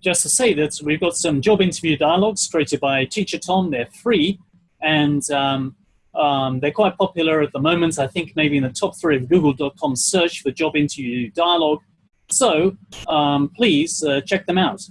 just to say that we've got some job interview dialogues created by Teacher Tom. They're free and um, um, they're quite popular at the moment. I think maybe in the top three of google.com search for job interview dialogue. So um, please uh, check them out.